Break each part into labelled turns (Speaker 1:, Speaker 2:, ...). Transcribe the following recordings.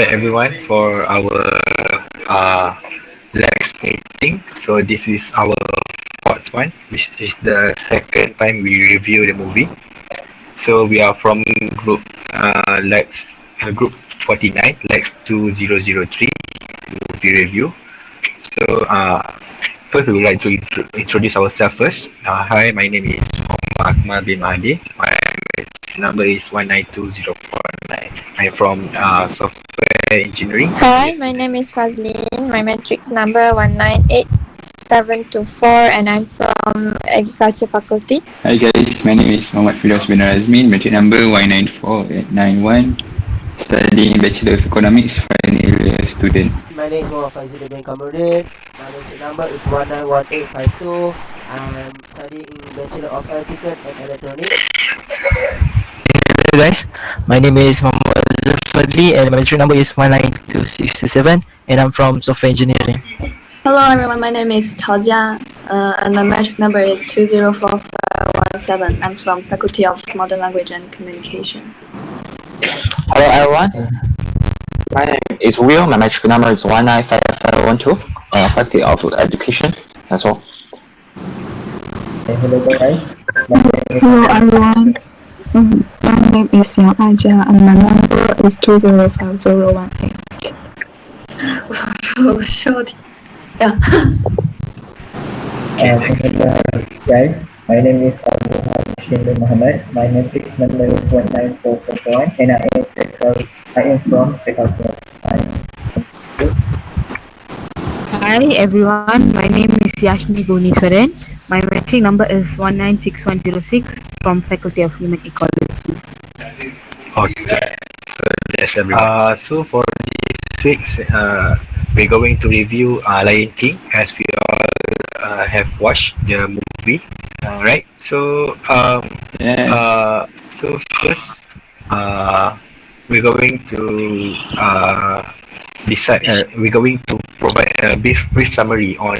Speaker 1: back everyone for our uh, Lex meeting. So this is our fourth one, which is the second time we review the movie. So we are from group uh, Lex uh, group 49, Lex 2003 movie review. So uh, first we would like to intro introduce ourselves first. Uh, hi, my name is Muhammad Akmal bin Mahdi. My number is 192049. I'm from uh, software engineering.
Speaker 2: Hi, my name is Fazlin. My matrix number 198724 and I'm from Agriculture Faculty.
Speaker 3: Hi guys, my name is Muhammad Firdaus bin Razmin, matric number Y94891, studying Bachelor of Economics, final year student.
Speaker 4: My name is Muhammad Fazil bin Kamuddin. My matric number is 191852. I'm studying Bachelor of Electrical and Electronics.
Speaker 5: Hello guys, my name is Muhammad Azhar Fadli and my matric number is 192667 and I'm from software engineering.
Speaker 6: Hello everyone, my name is Tao Jia uh, and my matric number is 204517. I'm from Faculty of Modern Language and Communication.
Speaker 7: Hello everyone. My name is Will. My matric number is 195512. Uh, Faculty of Education. That's all.
Speaker 8: Hello guys.
Speaker 9: Hello everyone. Mm, My name is Yang Aja and my number is 205018.
Speaker 6: 我笑的呀，
Speaker 8: Uh, hello guys. My name is Abu Hashim bin Muhammad. My matrix number is 19441 and I am, faculty, I am from Faculty of Science.
Speaker 10: Hi everyone, my name is Yashmi Guniswaran. My matric number is 196106 from Faculty of Human Ecology.
Speaker 1: Okay. So everyone. Uh, so for this week's, uh, we're going to review uh, Lion King as we all uh, have watched the movie, uh, right? So um,
Speaker 3: Yes.
Speaker 1: uh, so first, uh, we're going to uh, decide. Uh, we're going to provide a brief, brief summary on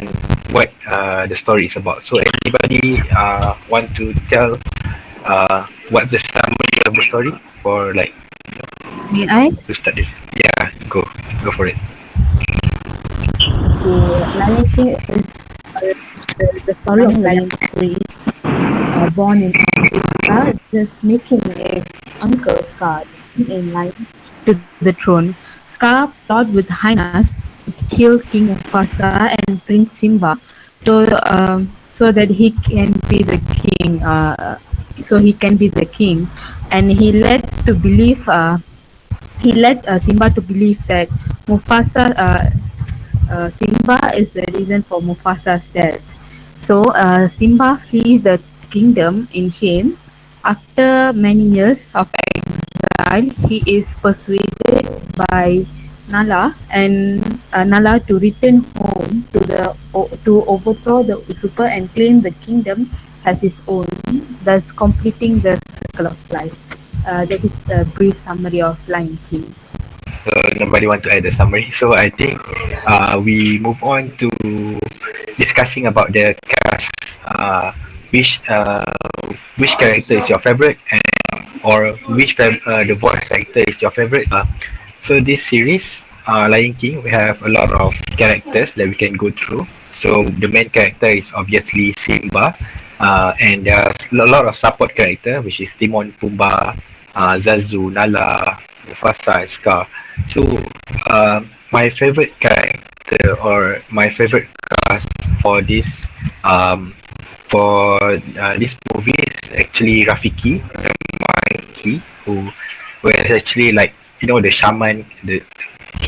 Speaker 1: what uh, the story is about. So anybody uh, want to tell uh, what the summary of the story for like
Speaker 10: May I?
Speaker 1: to start this? Yeah, go go for it.
Speaker 10: The Lion King is uh, the, the story of Lion uh, born in Africa, just making his uncle Scar in line to the throne. Scar plot with hyenas to kill King Mufasa and Prince Simba, so um, so that he can be the king. Uh, so he can be the king, and he led to believe. Uh, he led uh, Simba to believe that Mufasa, uh, uh, Simba is the reason for Mufasa's death. So uh, Simba flees the kingdom in shame. After many years of exile, he is persuaded by Nala and uh, Nala to return home to the to overthrow the usurper and claim the kingdom as his own, thus completing the circle of life. Uh, that is a brief summary of Lion King.
Speaker 1: So nobody want to add the summary. So I think uh, we move on to discussing about the cast. Uh, which uh, which character is your favorite, and or which uh, the voice actor is your favorite? Uh, so this series, uh, Lion King, we have a lot of characters that we can go through. So the main character is obviously Simba, uh, and there's a lot of support character, which is Timon, Pumbaa, uh, Zazu, Nala, Mufasa, and Scar. So, uh, my favorite character or my favorite cast for this um, for uh, this movie is actually Rafiki, monkey, who was actually like you know the shaman. The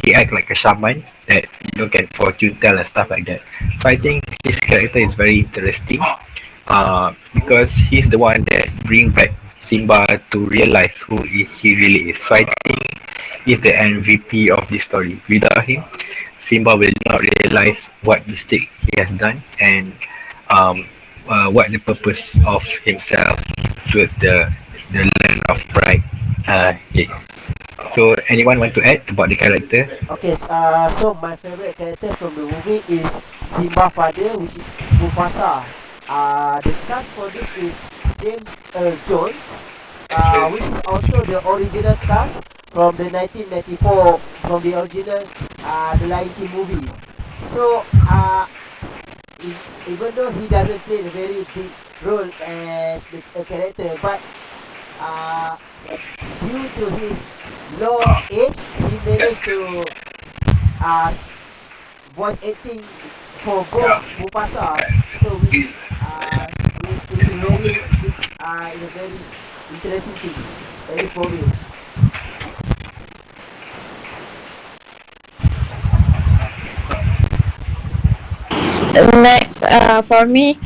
Speaker 1: he act like a shaman that you know can fortune tell and stuff like that. So I think his character is very interesting, uh, because he's the one that bring back Simba to realize who he really is. So I think he's the MVP of this story. Without him, Simba will not realize what mistake he has done and um, uh, what the purpose of himself towards the the land of pride. Uh, yeah. So anyone want to add about the character?
Speaker 4: Okay, uh, so my favorite character from the movie is Simba father, which is Mufasa. Uh, the cast for this is James Earl Jones, uh, which is also the original cast from the 1994 from the original uh, The Lion King movie. So uh, even though he doesn't play a very big role as the, a character, but uh, due to his low age, he managed to uh, voice acting for both Mufasa. So we, uh, it, it is very, it, uh, it's a very interesting thing. At least for me.
Speaker 2: Next, uh, for me,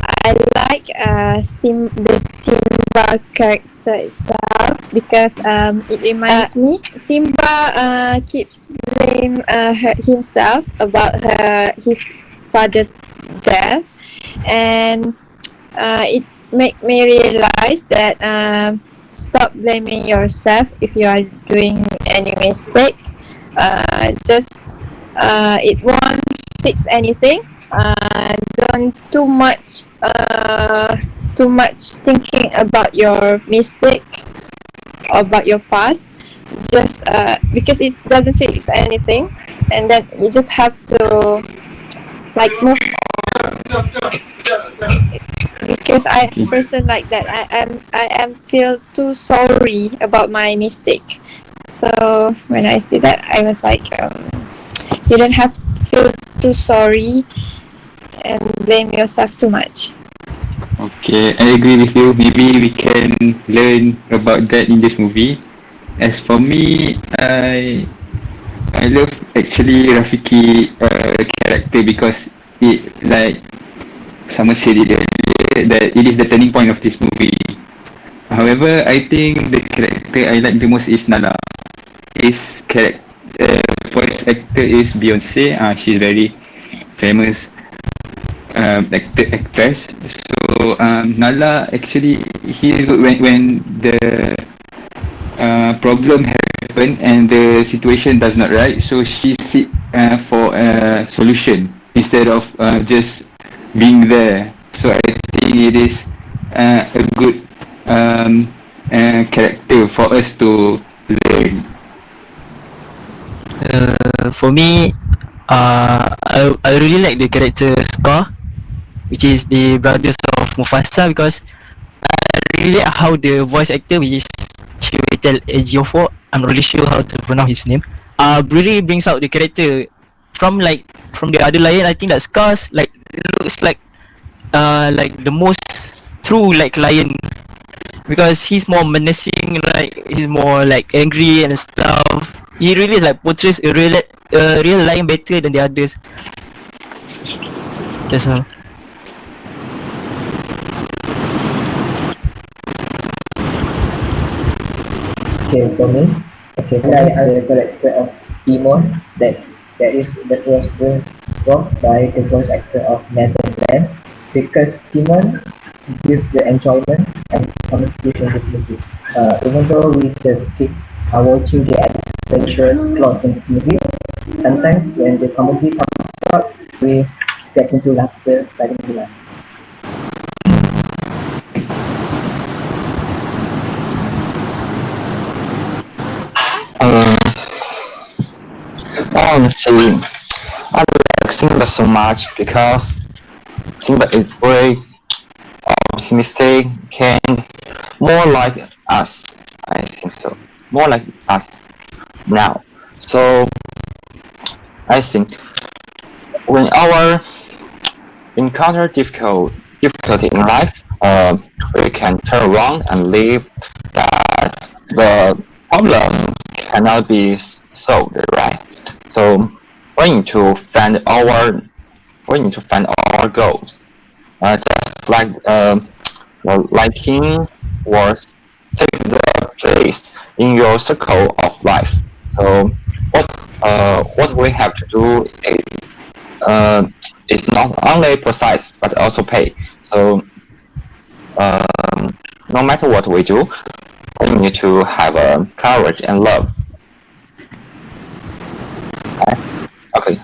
Speaker 2: I like uh, Sim the Simba character itself because um, it reminds me. Simba uh, keeps blame uh, her, himself about her his father's death, and uh, it's make me realize that um, stop blaming yourself if you are doing any mistake. Uh, just uh, it won't fix anything. Uh, don't too much uh, too much thinking about your mistake about your past just uh, because it doesn't fix anything and then you just have to like move on. Because I person like that I am I am feel too sorry about my mistake. So when I see that I was like um, you don't have to feel too sorry and blame yourself too much.
Speaker 3: Okay, I agree with you. Maybe we can learn about that in this movie. As for me, I I love actually Rafiki uh, character because it like someone said it earlier that it is the turning point of this movie. However, I think the character I like the most is Nala. His character uh, voice actor is Beyonce. Uh, she's very famous um, actor actress. So um, Nala actually he when when the uh, problem happened and the situation does not right. So she seek uh, for a solution instead of uh, just being there. So I think it is uh, a good um, uh, character for us to learn.
Speaker 5: Uh, for me, uh, I, I really like the character Scar, which is the brothers of Mufasa because I how the voice actor, which is Chiwetel Ejiofor, I'm not really sure how to pronounce his name, uh, really brings out the character from like from the other lion. I think that Scar's like looks like uh like the most true like lion because he's more menacing, like he's more like angry and stuff. He really like portrays a real a real lion better than the others. That's all.
Speaker 8: Okay, for me, okay, I am the character of Timon that that is that was brought by the voice actor of Nathan Lane because Timon gives the enjoyment and communication in this movie. Uh, even though we just keep uh, watching the adventurous plot in the movie, sometimes when the comedy comes out, we get into laughter, starting to laugh.
Speaker 7: Um, honestly, I like Simba so much because Simba is very optimistic and more like us. I think so. More like us now. So I think when our encounter difficult difficulty in life, uh, we can turn around and leave that the problem cannot be solved, right? So we need to find our we need to find our goals. Uh, just like well, liking was take the place in your circle of life. So what uh, what we have to do is uh, is not only precise but also pay. So um, no matter what we do, we need to have uh, courage and love. Okay. Okay.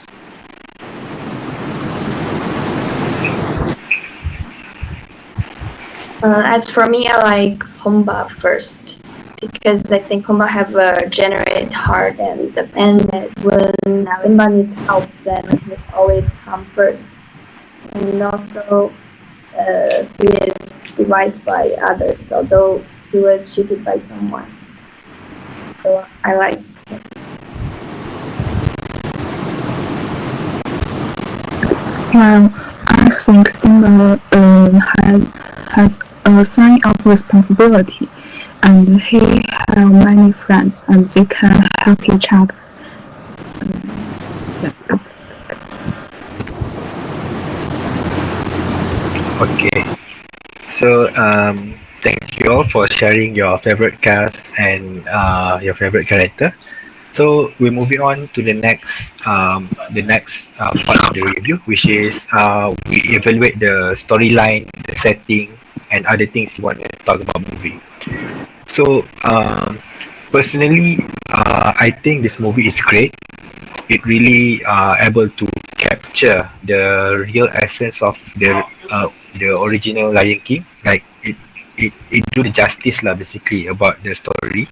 Speaker 6: Uh, as for me, I like Pumbaa first because I think Pumbaa have a generate heart and that when Simba needs help, then he always come first. And also, uh, he is devised by others, although he was cheated by someone. So I like
Speaker 9: Well, I think Simba um, has, a sign of responsibility and he have many friends and they can help each other. That's all.
Speaker 1: Okay. So um, thank you all for sharing your favorite cast and uh, your favorite character. So we're moving on to the next um, the next uh, part of the review, which is uh, we evaluate the storyline, the setting, and other things you want to talk about movie. So um, personally, uh, I think this movie is great. It really uh, able to capture the real essence of the uh, the original Lion King. Like it, it, do the justice lah basically about the story.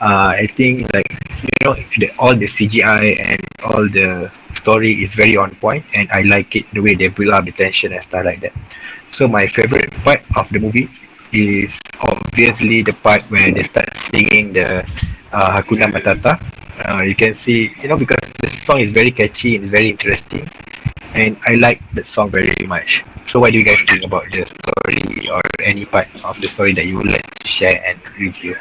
Speaker 1: Uh, I think like you know the, all the CGI and all the story is very on point, and I like it the way they build up the tension and stuff like that. So my favorite part of the movie is obviously the part where they start singing the uh, Hakuna Matata. Uh, you can see, you know, because the song is very catchy and very interesting, and I like that song very much. So, what do you guys think about the story or any part of the story that you would like to share and review?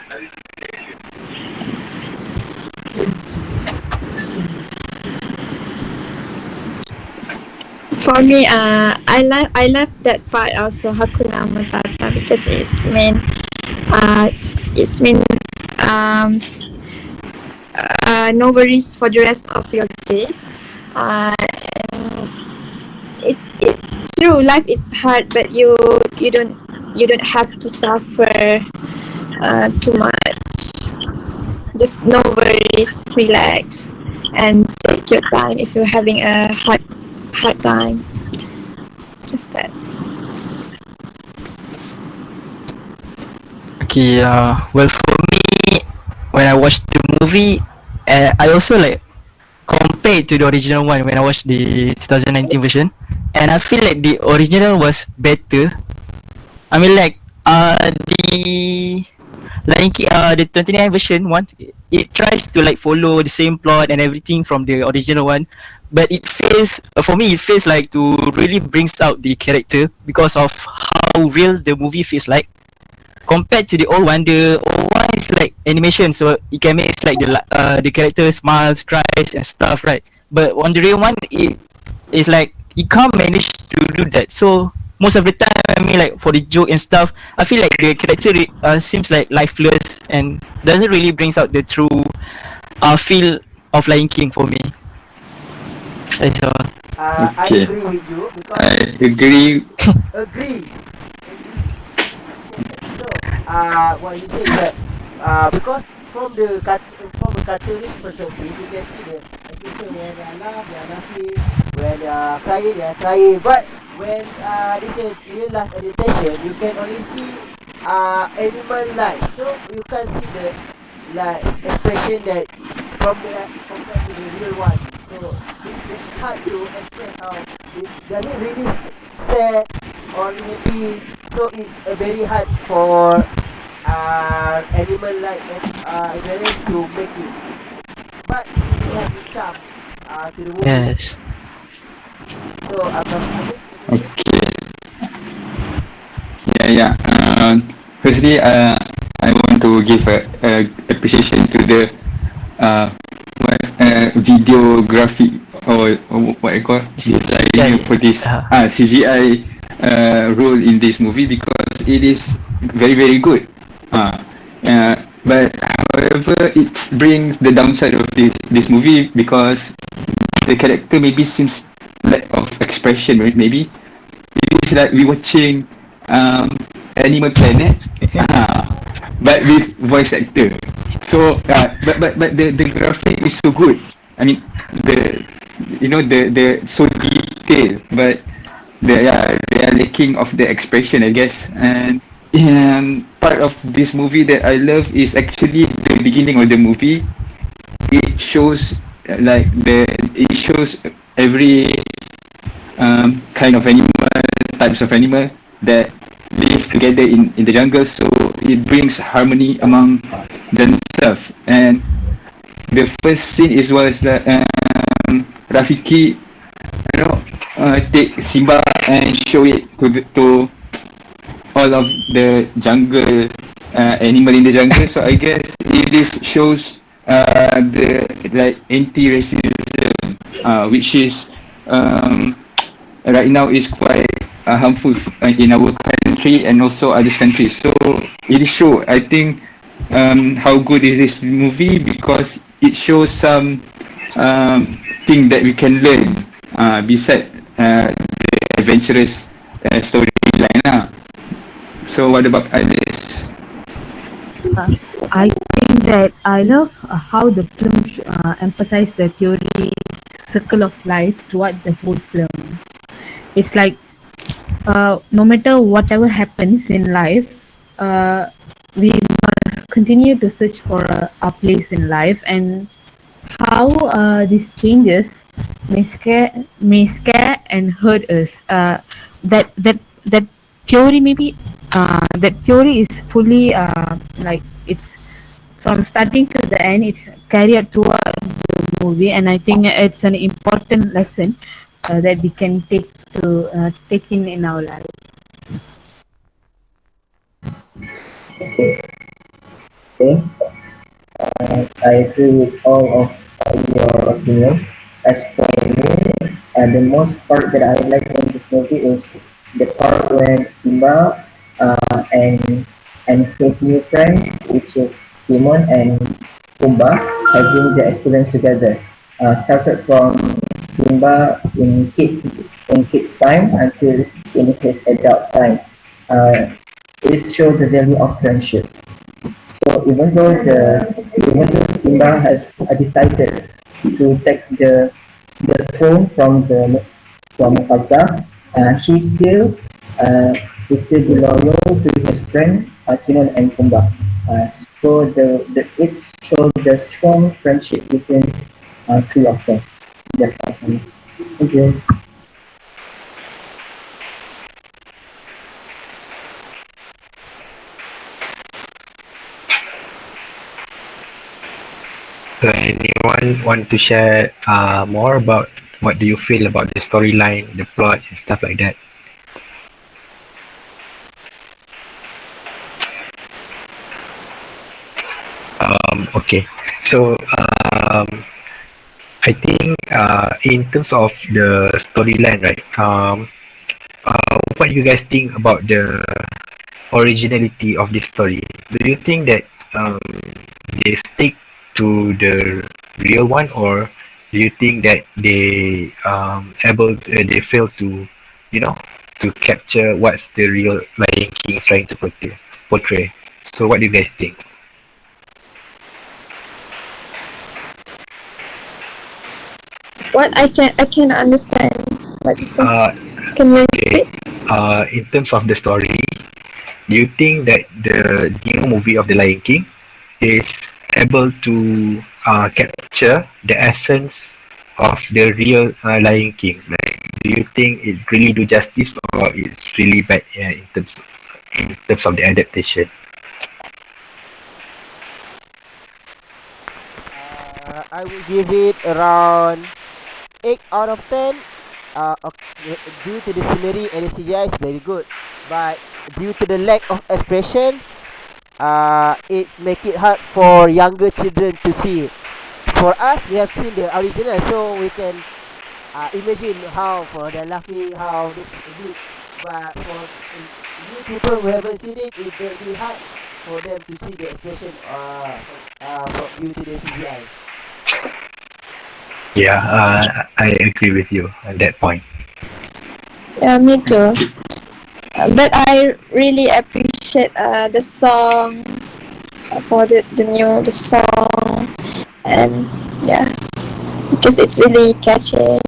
Speaker 2: For me, uh, I love I love that part also Hakuna Matata because it's mean, uh, it's mean, um, uh, no worries for the rest of your days. Uh, and it it's true. Life is hard, but you you don't you don't have to suffer uh, too much. Just no worries, relax, and take your time if you're having a hard hard time. Just that.
Speaker 5: Okay, uh, well for me, when I watched the movie, uh, I also like compared to the original one when I watched the 2019 version, and I feel like the original was better. I mean like uh the King, uh the 29 version one, it, tries to like follow the same plot and everything from the original one, but it feels uh, for me it feels like to really brings out the character because of how real the movie feels like compared to the old one the old one is like animation so it can make like the uh, the character smiles cries and stuff right but on the real one it is like it can't manage to do that so most of the time I mean like for the joke and stuff I feel like the character uh, seems like lifeless and doesn't really brings out the true uh, feel of Lion King for me that's all
Speaker 4: Uh,
Speaker 3: Okay.
Speaker 4: I agree with you
Speaker 3: I agree.
Speaker 4: agree. So, uh, what you say is that uh, because from the cut, from a cartoonish perspective, you can see the as you say when they when are crying, they are crying. But when uh, this is real life adaptation, you can only see uh, animal life. So you can see the like expression that from the compared to the real one. So it's, hard to express how does it really sad or happy. So it's uh, very hard for uh, animal like uh, to make it. But it has a charm uh, to the movie.
Speaker 5: yes
Speaker 4: So I'm I'm just
Speaker 3: Okay. Yeah, yeah. Uh, firstly, uh, I want to give a, a appreciation to the uh, what uh, videography or, or what I call designer for this
Speaker 5: uh,
Speaker 3: ah CGI uh, role in this movie because it is very very good. Uh, uh, but however, it brings the downside of this this movie because the character maybe seems of expression, right? Maybe it's like we watching um, Animal Planet, ah, but with voice actor. So, uh, but but but the the graphic is so good. I mean, the you know the the so detailed, but they are they are lacking of the expression, I guess. And um, part of this movie that I love is actually the beginning of the movie. It shows uh, like the it shows every um, kind of animal, types of animal that live together in, in the jungle. So it brings harmony among themselves. And the first scene is was that um, Rafiki, you know, uh, take Simba and show it to the, to all of the jungle uh, animal in the jungle. So I guess it is shows uh, the like anti-racism, uh, which is um, right now is quite uh, harmful uh, in our country and also other countries. So it show. I think um, how good is this movie because it shows some um, thing that we can learn uh, beside uh, the adventurous uh, storyline. Uh. So what about Alice?
Speaker 10: Uh, I think that I love uh, how the film uh, emphasized the theory circle of life throughout the whole film. It's like uh, no matter whatever happens in life, uh, we must continue to search for uh, our place in life and how uh, these changes may scare, may scare and hurt us. Uh, that that that theory maybe uh, that theory is fully like it's from starting to the end it's carried throughout the movie and i think it's an important lesson that we can take to uh, take in in our life
Speaker 8: Okay. Uh, I agree with all of your opinion. As for me, uh, the most part that I like in this movie is the part when Simba uh, and and his new friend, which is Timon and Pumbaa, having the experience together. Uh, started from Simba in kids in kids time until in his adult time. Uh, it shows the value of friendship. So even though the even though Simba has decided to take the the throne from the from Mufasa, uh, he still uh, he still loyal to his friend Timon and Pumbaa. Uh, so the, the it shows the strong friendship between uh, two of them. For. Thank you.
Speaker 1: So anyone want to share uh, more about what do you feel about the storyline, the plot, and stuff like that? Um, okay, so um, I think uh, in terms of the storyline, right? Um, uh, what do you guys think about the originality of this story? Do you think that um, they stick to the real one, or do you think that they um able to, uh, they fail to, you know, to capture what's the real Lion King is trying to portray? portray? So what do you guys think?
Speaker 2: What I can I can understand what you say.
Speaker 1: Uh,
Speaker 2: Can you
Speaker 1: okay.
Speaker 2: repeat?
Speaker 1: Uh, in terms of the story, do you think that the new movie of the Lion King is able to uh, capture the essence of the real uh, Lion King? Like, do you think it really do justice, or it's really bad yeah, in terms in terms of the adaptation?
Speaker 4: Uh, I will give it around 8 out of 10. Uh, okay, due to the scenery and the CGI is very good. But due to the lack of expression, uh, it make it hard for younger children to see. For us, we have seen the original, so we can uh, imagine how for the laughing, how they did. But for new people who haven't seen it, it will be hard for them to see the expression uh, uh, due to the CGI.
Speaker 1: Yeah, uh, I agree with you on that point.
Speaker 2: Yeah, me too. But I really appreciate uh, the song uh, for the, the new the song and yeah because it's really catchy.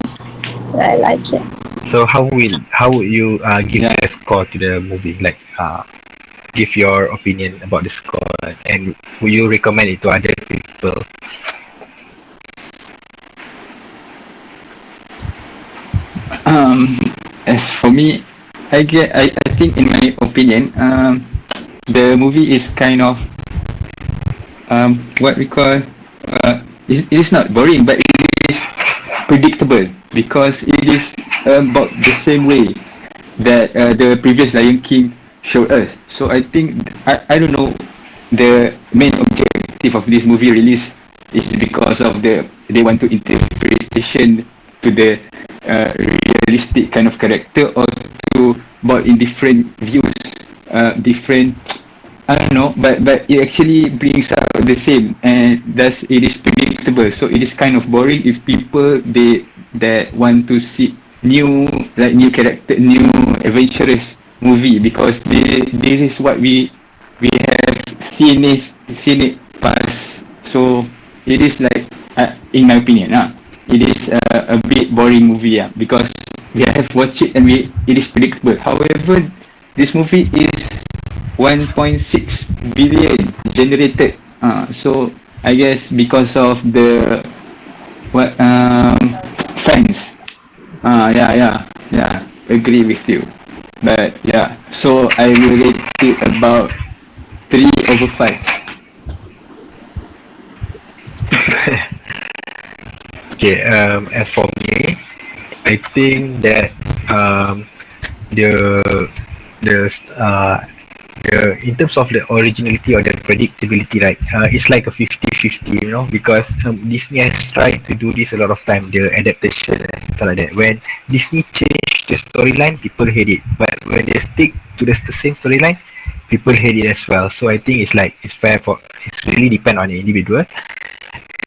Speaker 2: I like it.
Speaker 1: So how will how would you uh, give a score to the movie? Like uh, give your opinion about the score and will you recommend it to other people?
Speaker 3: Um, as for me, I get, I, I think in my opinion, um, the movie is kind of, um, what we call, uh, it, it is not boring, but it is predictable because it is about the same way that uh, the previous Lion King showed us. So I think, I, I don't know, the main objective of this movie release is because of the, they want to interpretation to the realistic kind of character or to about in different views, uh, different I don't know, but but it actually brings out the same and thus it is predictable. So it is kind of boring if people they that want to see new like new character, new adventurous movie because they, this is what we we have seen it seen it past. So it is like uh, in my opinion, uh, it is uh, a bit boring movie uh, because we have watched it and we it is predictable. However, this movie is 1.6 billion generated. Uh, so I guess because of the what um fans. Uh, yeah, yeah, yeah. Agree with you. But yeah, so I will rate it about three over five.
Speaker 1: Okay, um, as for me, I think that um, the the uh, the in terms of the originality or the predictability, right? Uh, it's like a 50-50, you know, because um, Disney has tried to do this a lot of time, the adaptation and stuff like that. When Disney changed the storyline, people hate it, but when they stick to the, the same storyline, people hate it as well. So I think it's like it's fair for it's really depend on the individual.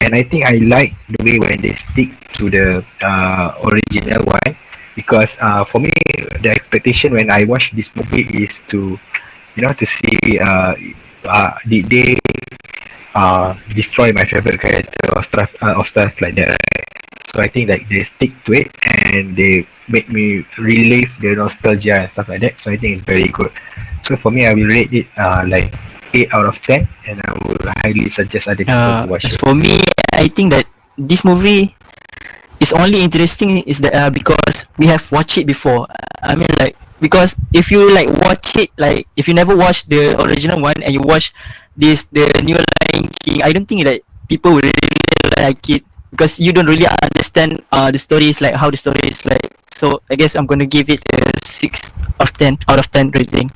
Speaker 1: And I think I like the way when they stick to the uh, original one. Because uh, for me the expectation when I watch this movie is to you know to see uh, uh did they uh destroy my favorite character or stuff uh, or stuff like that right? so I think like they stick to it and they make me relive the nostalgia and stuff like that. So I think it's very good. So for me I will rate it uh like 8 out of 10 and I will highly suggest other people
Speaker 5: Uh,
Speaker 1: to watch it
Speaker 5: for me, I think that this movie is only interesting is that uh, because we have watched it before. I mean, like because if you like watch it, like if you never watch the original one and you watch this the new Lion King, I don't think that people will really like it because you don't really understand uh the stories like how the story is like. So I guess I'm gonna give it a six of ten out of ten rating.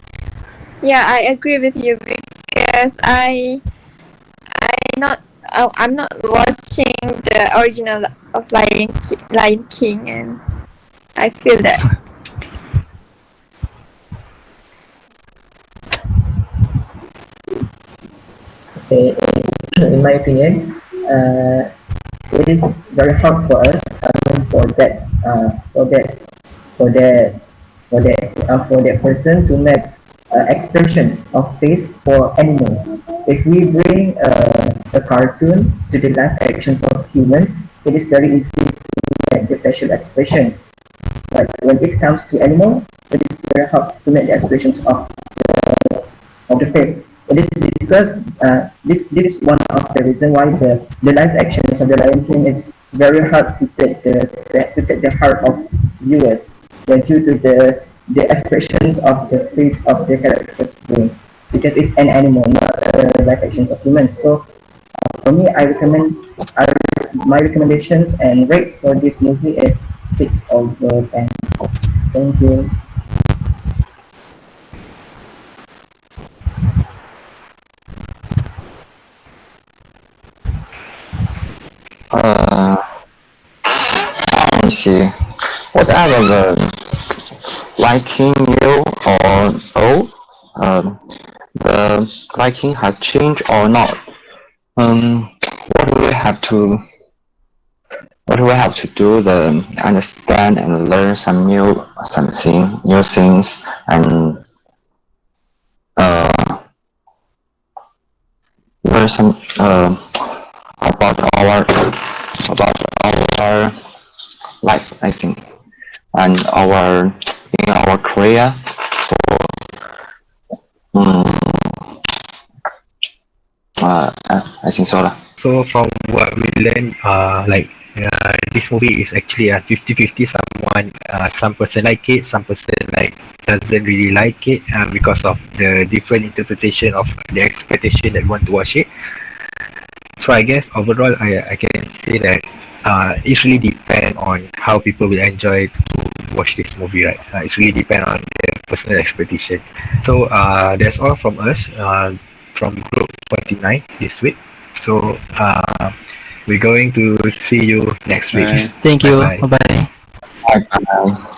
Speaker 2: Yeah, I agree with you because I I not oh, I'm not watching the original of Lion Ki- Lion King and I feel that
Speaker 8: Okay, in my opinion, uh, it is very hard for us mean, for that uh, for that for that for that uh, for that person to make uh, expressions of face for animals. If we bring uh, a cartoon to the live actions of humans, it is very easy to make the facial expressions. But when it comes to animal, it is very hard to make the expressions of the, of the face. It is because uh, this this is one of the reason why the, the live actions of the Lion King is very hard to take the to take the heart of viewers. Due to the the expressions of the face of the characters doing because it's an animal, not uh, live actions of humans. So uh, for me, I recommend I, my recommendations and rate for this movie is six over ten. Thank you.
Speaker 7: Uh, let me see. The liking you or old, um, the liking has changed or not. Um, what do we have to? What do we have to do? The understand and learn some new something, new things, and uh, learn some uh, about our about our life, I think, and our in our career for um, Uh, I think so.
Speaker 1: So from what we learned, uh, like uh, this movie is actually a 50-50. Someone, uh, some person like it, some person like doesn't really like it uh, because of the different interpretation of the expectation that want to watch it. So I guess overall, I I can say that uh, it really depend on how people will enjoy watch this movie, right? Uh, it's really depend on their personal expectation. So uh, that's all from us uh, from Group 49 this week. So uh, we're going to see you next week.
Speaker 3: Bye.
Speaker 5: Thank you.
Speaker 1: Bye-bye.
Speaker 5: Bye bye.
Speaker 7: Bye bye.